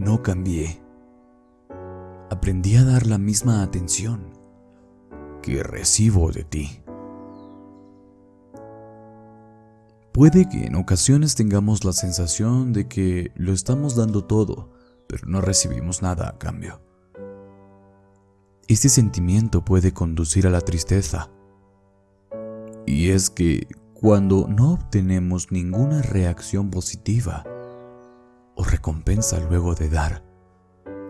no cambié. Aprendí a dar la misma atención que recibo de ti. Puede que en ocasiones tengamos la sensación de que lo estamos dando todo, pero no recibimos nada a cambio. Este sentimiento puede conducir a la tristeza. Y es que cuando no obtenemos ninguna reacción positiva o recompensa luego de dar,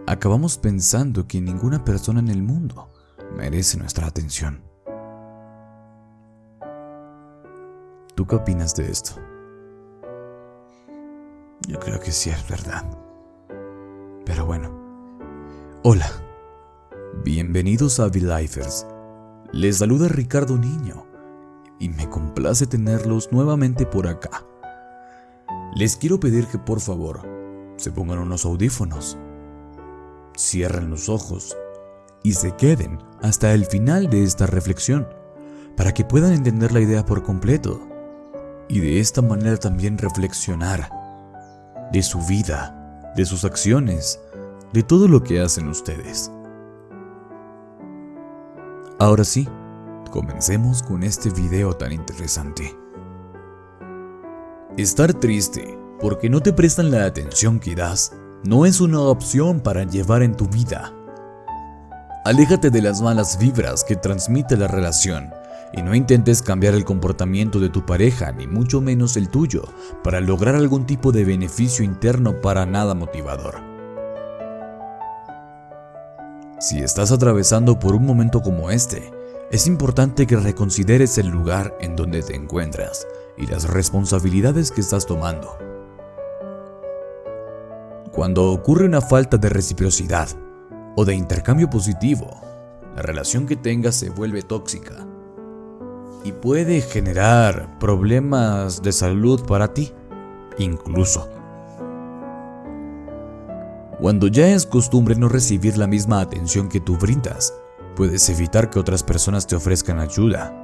acabamos pensando que ninguna persona en el mundo merece nuestra atención. ¿Tú qué opinas de esto? Yo creo que sí es verdad. Pero bueno. Hola. Bienvenidos a V-Lifers. Les saluda Ricardo Niño y me complace tenerlos nuevamente por acá. Les quiero pedir que por favor se pongan unos audífonos, cierren los ojos y se queden hasta el final de esta reflexión para que puedan entender la idea por completo y de esta manera también reflexionar de su vida, de sus acciones, de todo lo que hacen ustedes. Ahora sí, comencemos con este video tan interesante. Estar triste porque no te prestan la atención que das no es una opción para llevar en tu vida. Aléjate de las malas vibras que transmite la relación y no intentes cambiar el comportamiento de tu pareja, ni mucho menos el tuyo, para lograr algún tipo de beneficio interno para nada motivador. Si estás atravesando por un momento como este, es importante que reconsideres el lugar en donde te encuentras y las responsabilidades que estás tomando. Cuando ocurre una falta de reciprocidad o de intercambio positivo, la relación que tengas se vuelve tóxica y puede generar problemas de salud para ti, incluso. Cuando ya es costumbre no recibir la misma atención que tú brindas, puedes evitar que otras personas te ofrezcan ayuda.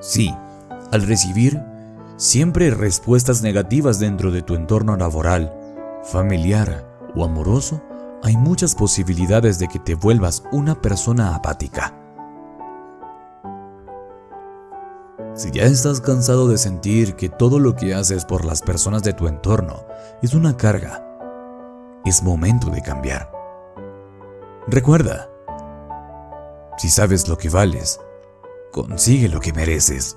Sí, al recibir siempre respuestas negativas dentro de tu entorno laboral, familiar o amoroso, hay muchas posibilidades de que te vuelvas una persona apática. Si ya estás cansado de sentir que todo lo que haces por las personas de tu entorno es una carga, es momento de cambiar. Recuerda, si sabes lo que vales, consigue lo que mereces.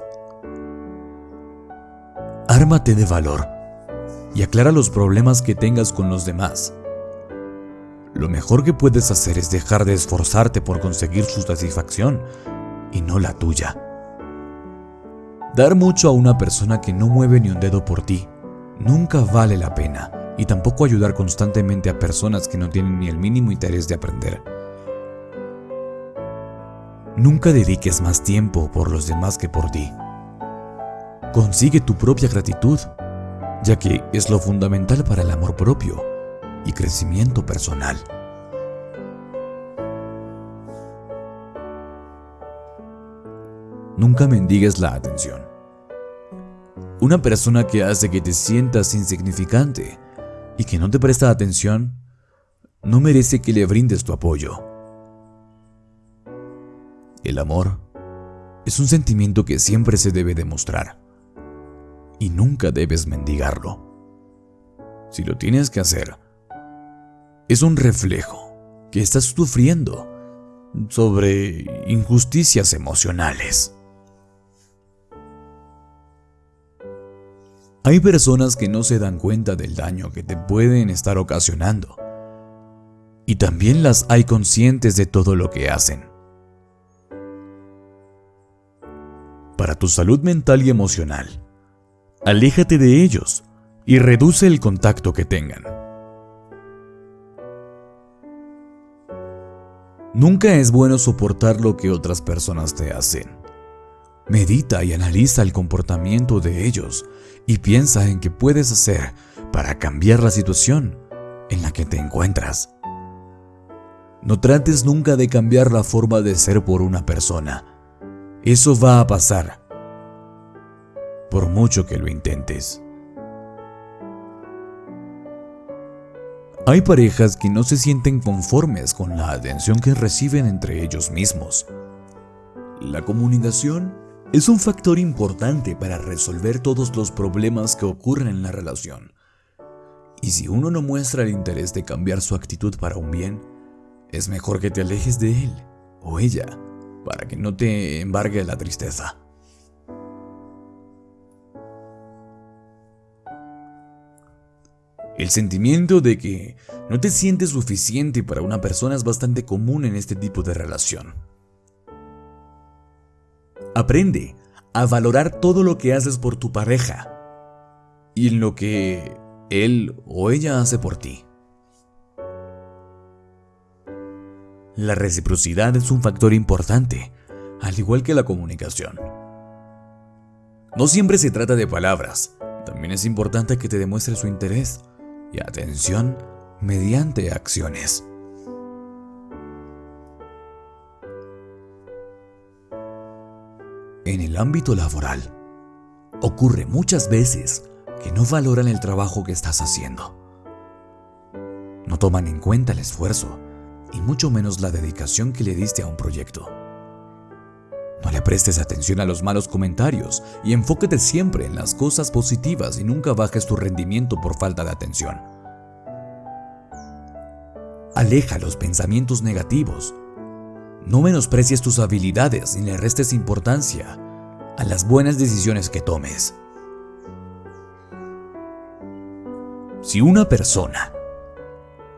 Ármate de valor y aclara los problemas que tengas con los demás. Lo mejor que puedes hacer es dejar de esforzarte por conseguir su satisfacción y no la tuya. Dar mucho a una persona que no mueve ni un dedo por ti nunca vale la pena y tampoco ayudar constantemente a personas que no tienen ni el mínimo interés de aprender. Nunca dediques más tiempo por los demás que por ti. Consigue tu propia gratitud, ya que es lo fundamental para el amor propio y crecimiento personal. Nunca mendigues la atención. Una persona que hace que te sientas insignificante y que no te presta atención, no merece que le brindes tu apoyo. El amor es un sentimiento que siempre se debe demostrar y nunca debes mendigarlo. Si lo tienes que hacer, es un reflejo que estás sufriendo sobre injusticias emocionales. Hay personas que no se dan cuenta del daño que te pueden estar ocasionando. Y también las hay conscientes de todo lo que hacen. Para tu salud mental y emocional, aléjate de ellos y reduce el contacto que tengan. Nunca es bueno soportar lo que otras personas te hacen. Medita y analiza el comportamiento de ellos y piensa en qué puedes hacer para cambiar la situación en la que te encuentras. No trates nunca de cambiar la forma de ser por una persona. Eso va a pasar, por mucho que lo intentes. Hay parejas que no se sienten conformes con la atención que reciben entre ellos mismos. La comunicación es un factor importante para resolver todos los problemas que ocurren en la relación. Y si uno no muestra el interés de cambiar su actitud para un bien, es mejor que te alejes de él o ella para que no te embargue la tristeza. El sentimiento de que no te sientes suficiente para una persona es bastante común en este tipo de relación. Aprende a valorar todo lo que haces por tu pareja y en lo que él o ella hace por ti. La reciprocidad es un factor importante, al igual que la comunicación. No siempre se trata de palabras, también es importante que te demuestre su interés y atención mediante acciones. En el ámbito laboral, ocurre muchas veces que no valoran el trabajo que estás haciendo. No toman en cuenta el esfuerzo y mucho menos la dedicación que le diste a un proyecto. No le prestes atención a los malos comentarios y enfóquete siempre en las cosas positivas y nunca bajes tu rendimiento por falta de atención. Aleja los pensamientos negativos. No menosprecies tus habilidades ni le restes importancia a las buenas decisiones que tomes. Si una persona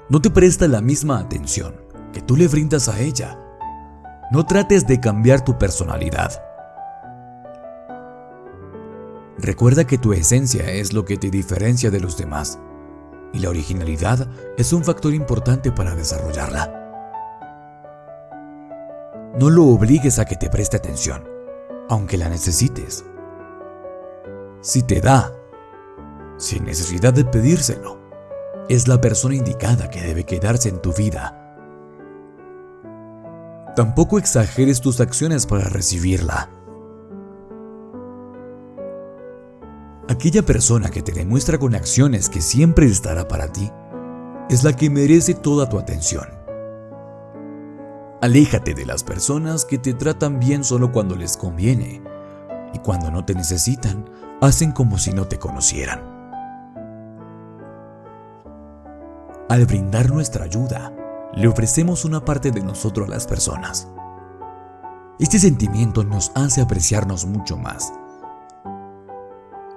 no te presta la misma atención que tú le brindas a ella, no trates de cambiar tu personalidad. Recuerda que tu esencia es lo que te diferencia de los demás y la originalidad es un factor importante para desarrollarla. No lo obligues a que te preste atención, aunque la necesites. Si te da, sin necesidad de pedírselo, es la persona indicada que debe quedarse en tu vida Tampoco exageres tus acciones para recibirla. Aquella persona que te demuestra con acciones que siempre estará para ti es la que merece toda tu atención. Aléjate de las personas que te tratan bien solo cuando les conviene y cuando no te necesitan hacen como si no te conocieran. Al brindar nuestra ayuda, le ofrecemos una parte de nosotros a las personas. Este sentimiento nos hace apreciarnos mucho más.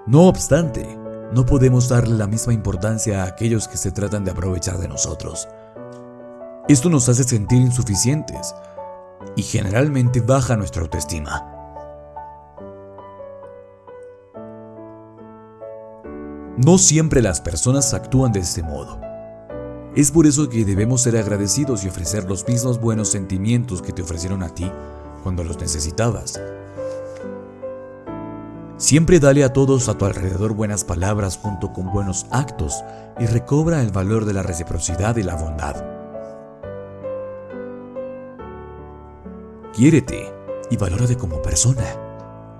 No obstante, no podemos darle la misma importancia a aquellos que se tratan de aprovechar de nosotros. Esto nos hace sentir insuficientes y generalmente baja nuestra autoestima. No siempre las personas actúan de este modo. Es por eso que debemos ser agradecidos y ofrecer los mismos buenos sentimientos que te ofrecieron a ti cuando los necesitabas. Siempre dale a todos a tu alrededor buenas palabras junto con buenos actos y recobra el valor de la reciprocidad y la bondad. Quiérete y valórate como persona.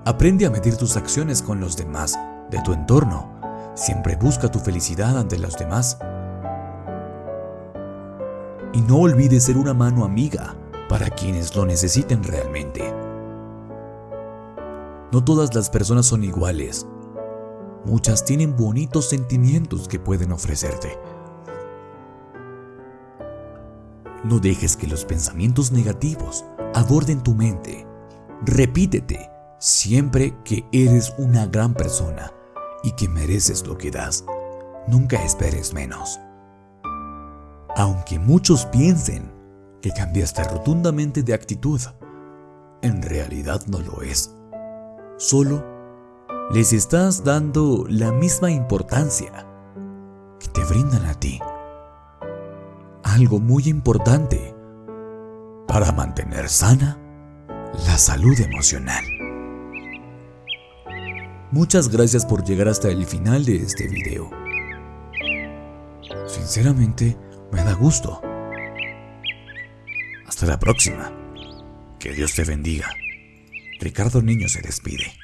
Aprende a medir tus acciones con los demás, de tu entorno. Siempre busca tu felicidad ante los demás y no olvides ser una mano amiga para quienes lo necesiten realmente. No todas las personas son iguales. Muchas tienen bonitos sentimientos que pueden ofrecerte. No dejes que los pensamientos negativos aborden tu mente. Repítete siempre que eres una gran persona y que mereces lo que das. Nunca esperes menos. Aunque muchos piensen que cambiaste rotundamente de actitud, en realidad no lo es. Solo les estás dando la misma importancia que te brindan a ti. Algo muy importante para mantener sana la salud emocional. Muchas gracias por llegar hasta el final de este video. Sinceramente, me da gusto. Hasta la próxima. Que Dios te bendiga. Ricardo Niño se despide.